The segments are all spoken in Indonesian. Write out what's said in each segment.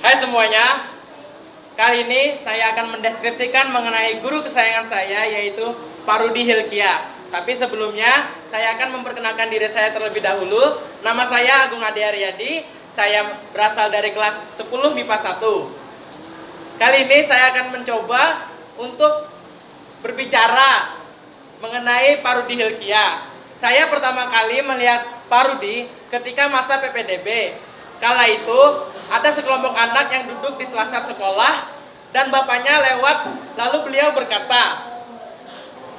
Hai semuanya, kali ini saya akan mendeskripsikan mengenai guru kesayangan saya yaitu Pak Rudi Hilkia. Tapi sebelumnya, saya akan memperkenalkan diri saya terlebih dahulu. Nama saya Agung Ade Aryadi, saya berasal dari kelas 10 MIPA 1. Kali ini saya akan mencoba untuk berbicara mengenai Pak Rudi Hilkia. Saya pertama kali melihat Pak Rudi ketika masa PPDB. Kala itu, ada sekelompok anak yang duduk di selasar sekolah dan bapaknya lewat lalu beliau berkata,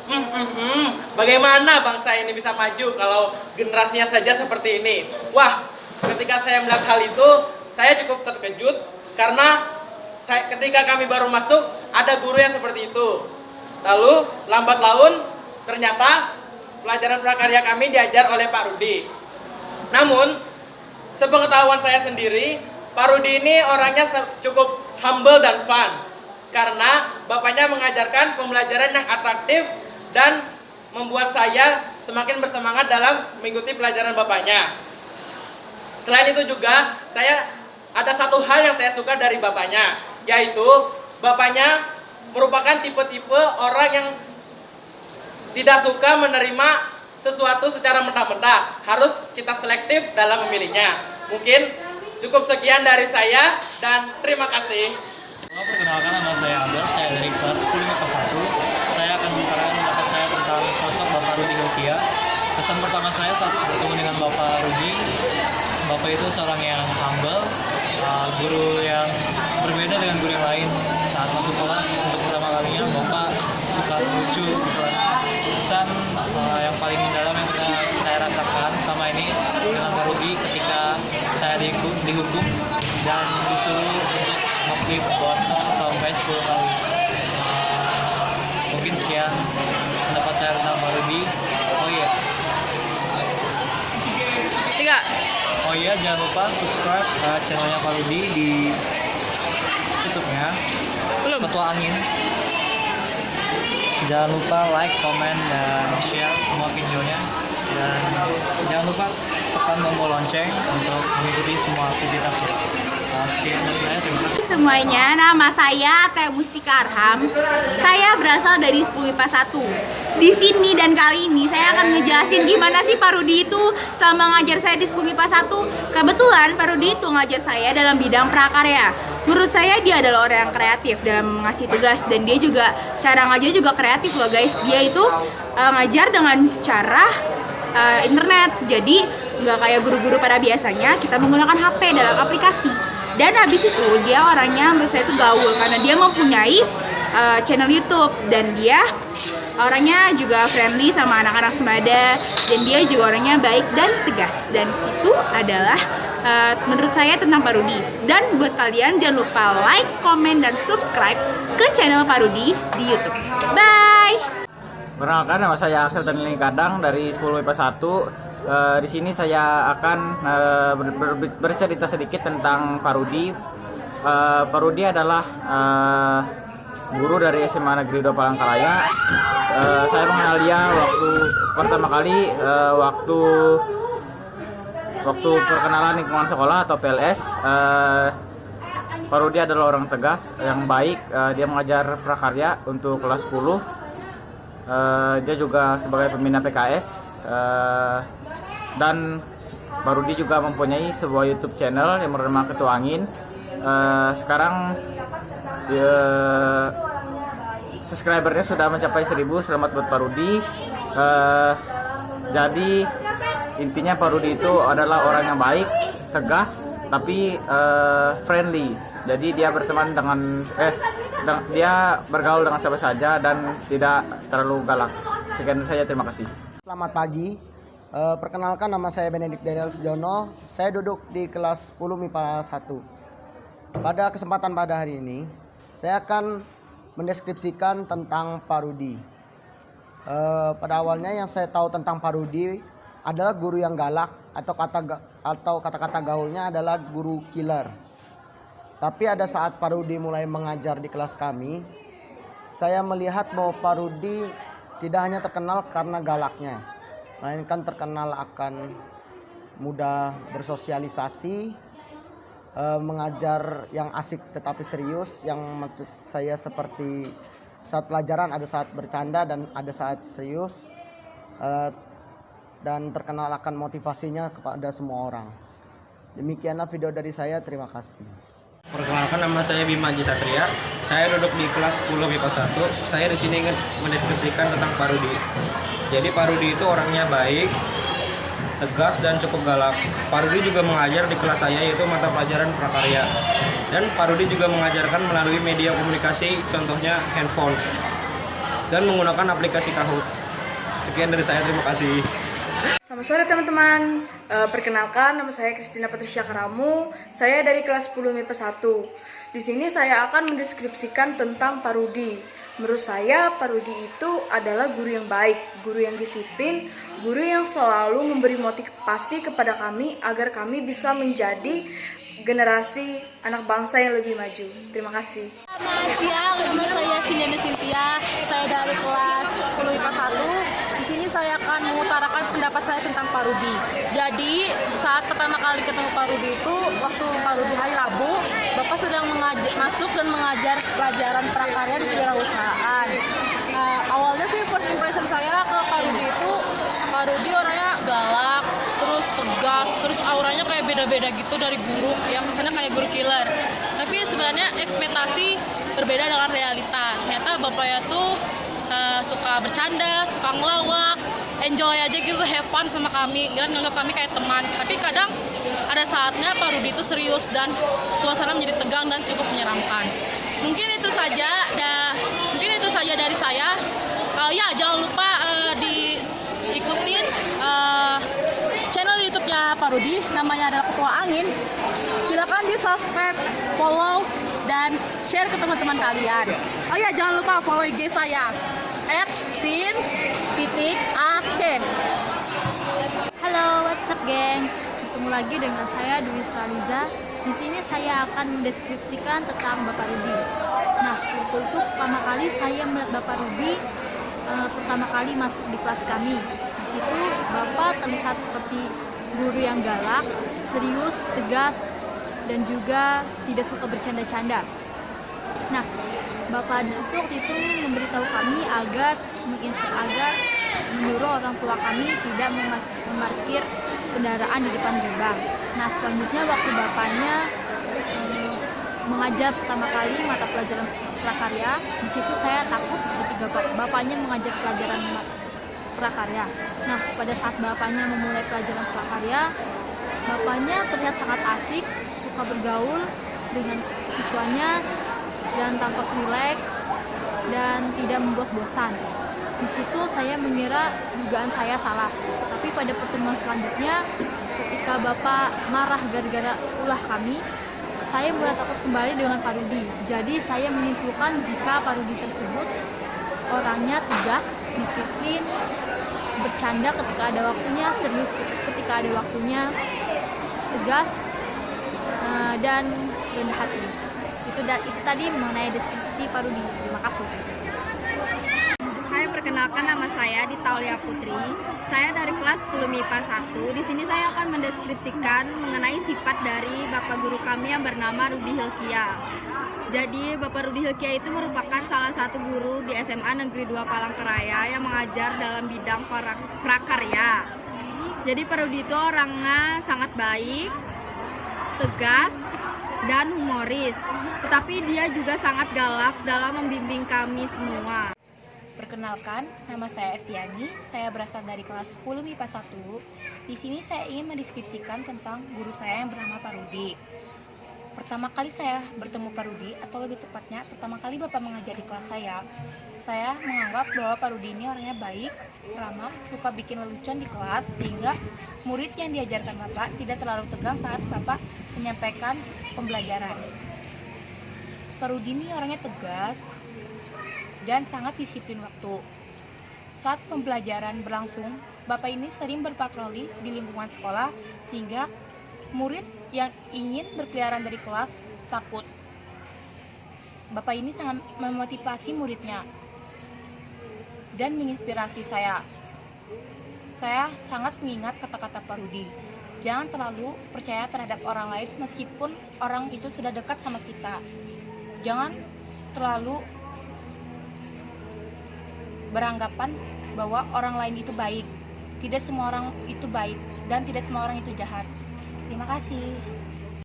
hmm, hmm, hmm, bagaimana bangsa ini bisa maju kalau generasinya saja seperti ini? Wah, ketika saya melihat hal itu, saya cukup terkejut karena saya, ketika kami baru masuk, ada guru yang seperti itu. Lalu, lambat laun, ternyata pelajaran prakarya kami diajar oleh Pak Rudi. Namun, sepengetahuan saya sendiri, Pak Rudi ini orangnya cukup humble dan fun. Karena bapaknya mengajarkan pembelajaran yang atraktif dan membuat saya semakin bersemangat dalam mengikuti pelajaran bapaknya. Selain itu juga, saya ada satu hal yang saya suka dari bapaknya, yaitu bapaknya merupakan tipe-tipe orang yang tidak suka menerima sesuatu secara mentah-mentah. Harus kita selektif dalam memilihnya. Mungkin cukup sekian dari saya dan terima kasih. Halo, perkenalkan nama saya Abel, saya dari kelas 10 MIPA 1. Saya akan membicarakan pendapat saya tentang sosok Bapak Rudi Hilkia. Kesan pertama saya saat bertemu dengan Bapak Rudi, Bapak itu seorang yang humble, uh, guru yang berbeda dengan guru yang lain. Saat masuk kelas untuk pertama kalinya, Bapak suka lucu di kelas. Kesan uh, yang paling dalam yang kita, saya rasakan sama ini dengan Pak Rudi ketika saya dihukum dan disuruh untuk ngeklip botol sampai 10 kali. Mungkin sekian pendapat saya tentang Rudi. Oh iya, Tiga. Oh iya, jangan lupa subscribe uh, channelnya Rudi di YouTube-nya. Belum. Ketua Angin. Jangan lupa like, comment, dan share semua videonya. Dan jangan lupa tekan tombol lonceng untuk mengikuti semua aktivitasnya. Uh, sekian dari saya, terima kasih. Semuanya, nama saya Teh Mustika Arham. Saya berasal dari 10 MIPA 1. Di sini dan kali ini saya akan ngejelasin gimana sih Pak Rudi itu selama ngajar saya di 10 MIPA 1. Kebetulan Pak Rudi itu ngajar saya dalam bidang prakarya. Menurut saya dia adalah orang yang kreatif dalam mengasih tugas dan dia juga cara ngajar juga kreatif loh guys. Dia itu uh, ngajar dengan cara uh, internet. Jadi nggak kayak guru-guru pada biasanya kita menggunakan HP dalam aplikasi. Dan habis itu dia orangnya menurut saya itu gaul karena dia mempunyai uh, channel YouTube dan dia orangnya juga friendly sama anak-anak semada dan dia juga orangnya baik dan tegas dan itu adalah uh, menurut saya tentang Pak Rudi. Dan buat kalian jangan lupa like, comment dan subscribe ke channel Pak Rudi di YouTube. Bye. Perkenalkan nama saya Axel Tanili Kadang dari 10 MIPA 1. Eh, di sini saya akan eh, ber- ber- bercerita sedikit tentang Pak Rudi. Eh, Pak Rudi adalah eh, guru dari SMA Negeri 2 Palangkaraya. Eh, saya mengenal dia waktu pertama kali eh, waktu waktu perkenalan lingkungan sekolah atau PLS. Eh, Pak Rudi adalah orang tegas, yang baik. Eh, dia mengajar prakarya untuk kelas 10. Eh, dia juga sebagai pembina PKS eh, dan Pak Rudi juga mempunyai sebuah YouTube channel yang bernama Ketua Angin. Eh, sekarang eh, subscribernya sudah mencapai 1000. Selamat buat Pak Rudi. Eh, jadi intinya Pak Rudi itu adalah orang yang baik, tegas, tapi eh, friendly. Jadi dia berteman dengan eh dia bergaul dengan siapa saja dan tidak terlalu galak. Sekian saja terima kasih. Selamat pagi. Eh, perkenalkan nama saya Benedik Daniel Sejono. Saya duduk di kelas 10 MIPA 1. Pada kesempatan pada hari ini, saya akan mendeskripsikan tentang Pak Rudi. Eh, pada awalnya yang saya tahu tentang Pak Rudi adalah guru yang galak atau kata atau kata-kata gaulnya adalah guru killer. Tapi ada saat Pak Rudi mulai mengajar di kelas kami, saya melihat bahwa Pak Rudi tidak hanya terkenal karena galaknya, melainkan terkenal akan mudah bersosialisasi, eh, mengajar yang asik tetapi serius yang maksud saya seperti saat pelajaran ada saat bercanda dan ada saat serius eh, dan terkenal akan motivasinya kepada semua orang. Demikianlah video dari saya. Terima kasih. Perkenalkan nama saya Bima Haji Satria. Saya duduk di kelas 10 MIPA 1. Saya di sini ingin mendeskripsikan tentang Pak Rudi. Jadi Pak Rudi itu orangnya baik, tegas dan cukup galak. Pak Rudi juga mengajar di kelas saya yaitu mata pelajaran prakarya. Dan Pak Rudi juga mengajarkan melalui media komunikasi contohnya handphone dan menggunakan aplikasi Kahoot. Sekian dari saya, terima kasih. Selamat sore teman-teman. Eh, perkenalkan nama saya Kristina Patricia Karamu. Saya dari kelas 10 MIPA 1. Di sini saya akan mendeskripsikan tentang Pak Rudi. Menurut saya Pak Rudi itu adalah guru yang baik, guru yang disiplin, guru yang selalu memberi motivasi kepada kami agar kami bisa menjadi generasi anak bangsa yang lebih maju. Terima kasih. Selamat siang, Sindiana Cynthia. Saya dari kelas 10 IPA 1. Di sini saya akan mengutarakan pendapat saya tentang Pak Rudi. Jadi, saat pertama kali ketemu Pak Rudi itu, waktu Pak Rudi hari Rabu, Bapak sedang mengajar, masuk dan mengajar pelajaran prakarya di kewirausahaan. Nah, awalnya sih first impression saya ke Pak Rudi itu, Pak Rudi orangnya galak, terus tegas, terus auranya kayak beda-beda gitu dari guru, yang kesannya kayak guru killer. Tapi sebenarnya ekspektasi berbeda dengan realita. Ternyata bapaknya tuh eh, suka bercanda, suka ngelawak, enjoy aja gitu, have fun sama kami, dan nganggap kami kayak teman. Tapi kadang ada saatnya Pak Rudi itu serius dan suasana menjadi tegang dan cukup menyeramkan. Mungkin itu saja, dah, mungkin itu saja dari saya. Eh, ya, jangan lupa eh, diikutin eh, channel YouTube-nya Pak Rudi, namanya adalah Ketua Angin. Silakan di subscribe, follow, dan share ke teman-teman kalian. Oh ya, jangan lupa follow IG saya @sin titik acen. Halo, what's up gengs? Ketemu lagi dengan saya Dwi Saliza. Di sini saya akan mendeskripsikan tentang Bapak Rudi. Nah, waktu itu pertama kali saya melihat Bapak Rudi eh, pertama kali masuk di kelas kami. Di situ Bapak terlihat seperti guru yang galak, serius, tegas, dan juga tidak suka bercanda-canda. Nah, Bapak di situ waktu itu memberitahu kami agar menginstru agar menyuruh orang tua kami tidak mema- memarkir kendaraan di depan gerbang. Nah, selanjutnya waktu bapaknya eh, mengajar pertama kali mata pelajaran prakarya, di situ saya takut ketika bap- bapaknya mengajar pelajaran prakarya. Nah, pada saat bapaknya memulai pelajaran prakarya, bapaknya terlihat sangat asik, suka bergaul dengan siswanya dan tampak rileks dan tidak membuat bosan. Di situ saya mengira dugaan saya salah. Tapi pada pertemuan selanjutnya, ketika Bapak marah gara-gara ulah kami, saya mulai takut kembali dengan Pak Rudi. Jadi saya menyimpulkan jika Pak Rudi tersebut orangnya tegas, disiplin, bercanda ketika ada waktunya, serius ketika ada waktunya, tegas, eh, dan rendah hati. Itu, itu tadi mengenai deskripsi Pak Rudi. Terima kasih. Perkenalkan nama saya Ditaulia Putri. Saya dari kelas 10 MIPA 1. Di sini saya akan mendeskripsikan mengenai sifat dari Bapak guru kami yang bernama Rudi Hilkia. Jadi, Bapak Rudi Hilkia itu merupakan salah satu guru di SMA Negeri 2 Palangkaraya yang mengajar dalam bidang prakarya. Jadi, Pak Rudi itu orangnya sangat baik, tegas, dan humoris. Tetapi dia juga sangat galak dalam membimbing kami semua. Perkenalkan, nama saya Estiani. Saya berasal dari kelas 10 MIPA 1. Di sini saya ingin mendeskripsikan tentang guru saya yang bernama Pak Rudi. Pertama kali saya bertemu Pak Rudi, atau lebih tepatnya pertama kali Bapak mengajar di kelas saya, saya menganggap bahwa Pak Rudi ini orangnya baik, ramah, suka bikin lelucon di kelas, sehingga murid yang diajarkan Bapak tidak terlalu tegang saat Bapak menyampaikan pembelajaran. Pak Rudi ini orangnya tegas, dan sangat disiplin waktu. Saat pembelajaran berlangsung, Bapak ini sering berpatroli di lingkungan sekolah sehingga murid yang ingin berkeliaran dari kelas takut. Bapak ini sangat memotivasi muridnya dan menginspirasi saya. Saya sangat mengingat kata-kata Pak Rudi. Jangan terlalu percaya terhadap orang lain meskipun orang itu sudah dekat sama kita. Jangan terlalu beranggapan bahwa orang lain itu baik. Tidak semua orang itu baik dan tidak semua orang itu jahat. Terima kasih.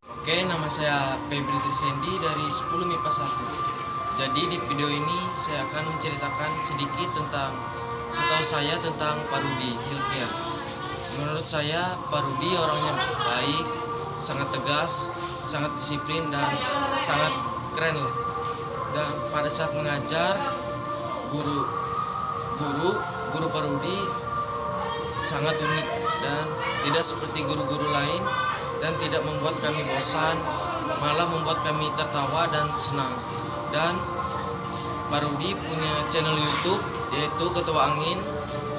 Oke, nama saya Febri Trisendi dari 10 MIPA 1. Jadi di video ini saya akan menceritakan sedikit tentang setahu saya tentang Pak Rudi Hilkiah. Menurut saya Pak Rudi orangnya baik, sangat tegas, sangat disiplin dan sangat keren. Dan pada saat mengajar guru guru guru Pak Rudi sangat unik dan tidak seperti guru-guru lain dan tidak membuat kami bosan, malah membuat kami tertawa dan senang. Dan Pak Rudi punya channel YouTube yaitu Ketua Angin.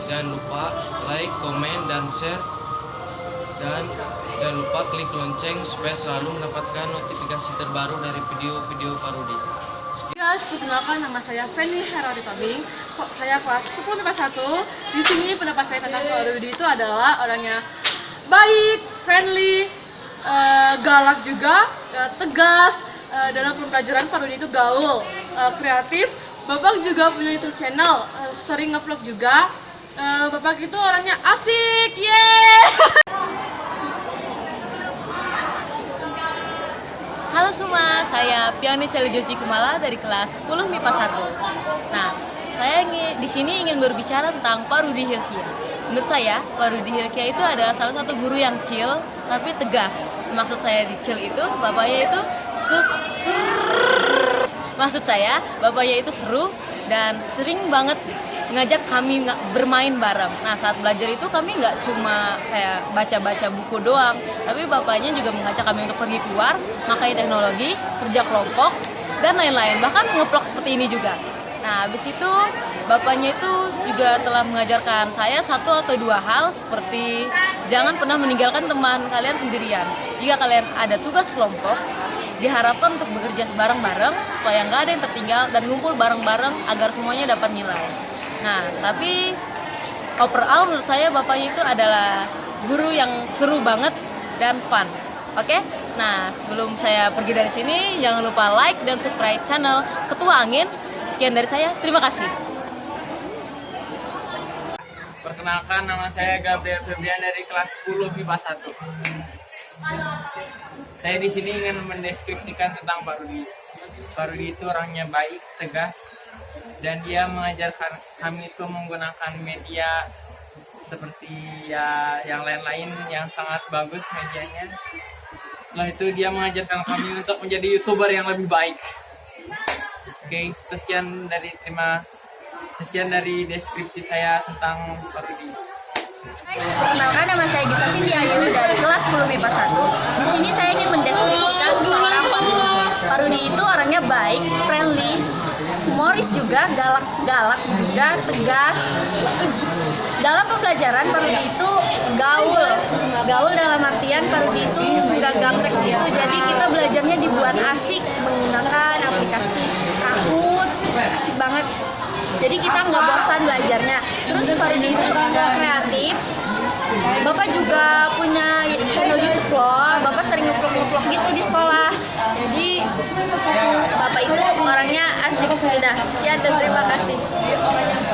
Jangan lupa like, komen, dan share. Dan jangan lupa klik lonceng supaya selalu mendapatkan notifikasi terbaru dari video-video Pak Guys, perkenalkan nama saya Feni Herodi Tobing. Saya kelas 10 MIPA 1. Di sini pendapat saya tentang Pak Rudi itu adalah orangnya baik, friendly, eh, galak juga, eh, tegas. Eh, dalam pembelajaran Pak Rudi itu gaul, eh, kreatif. Bapak juga punya YouTube channel, eh, sering ngevlog juga. Eh, Bapak itu orangnya asik, yeay! Halo semua, saya Piani Selijoji Kumala dari kelas 10 MIPA 1. Nah, saya ingin di sini ingin berbicara tentang Pak Rudi Hilkia. Menurut saya, Pak Rudi Hilkia itu adalah salah satu guru yang chill tapi tegas. Maksud saya di chill itu, bapaknya itu su- ser- Maksud saya, bapaknya itu seru dan sering banget ngajak kami nggak bermain bareng. Nah saat belajar itu kami nggak cuma kayak baca-baca buku doang, tapi bapaknya juga mengajak kami untuk pergi keluar, makai teknologi, kerja kelompok, dan lain-lain. Bahkan ngeplok seperti ini juga. Nah habis itu bapaknya itu juga telah mengajarkan saya satu atau dua hal seperti jangan pernah meninggalkan teman kalian sendirian. Jika kalian ada tugas kelompok, diharapkan untuk bekerja bareng-bareng supaya nggak ada yang tertinggal dan ngumpul bareng-bareng agar semuanya dapat nilai. Nah, tapi overall menurut saya bapaknya itu adalah guru yang seru banget dan fun. Oke? Nah, sebelum saya pergi dari sini, jangan lupa like dan subscribe channel Ketua Angin. Sekian dari saya, terima kasih. Perkenalkan nama saya Gabriel Febrian dari kelas 10 MIPA 1. Saya di sini ingin mendeskripsikan tentang Pak Rudi. Pak Rudi itu orangnya baik, tegas, dan dia mengajarkan kami itu menggunakan media seperti ya yang lain-lain yang sangat bagus medianya. Setelah itu dia mengajarkan kami untuk menjadi youtuber yang lebih baik. Oke, sekian dari terima sekian dari deskripsi saya tentang Pak Rudi. Perkenalkan nama saya Gisa Sindiayu dari kelas 10 MIPA 1. Di sini saya ingin mendeskripsikan seorang Pak Rudi. Pak Rudi itu orangnya baik, friendly, humoris juga, galak-galak juga, tegas. Dalam pembelajaran Pak Rudi itu gaul. Gaul dalam artian Pak Rudi itu nggak gaptek gitu. Jadi kita belajarnya dibuat asik menggunakan aplikasi Kahoot. Asik banget. Jadi kita nggak bosan belajarnya. Terus Pak Rudi itu juga kreatif, Bapak juga punya channel YouTube loh. Bapak sering ngevlog-ngevlog gitu di sekolah. Bapak itu orangnya asik. Sudah, sekian dan terima kasih.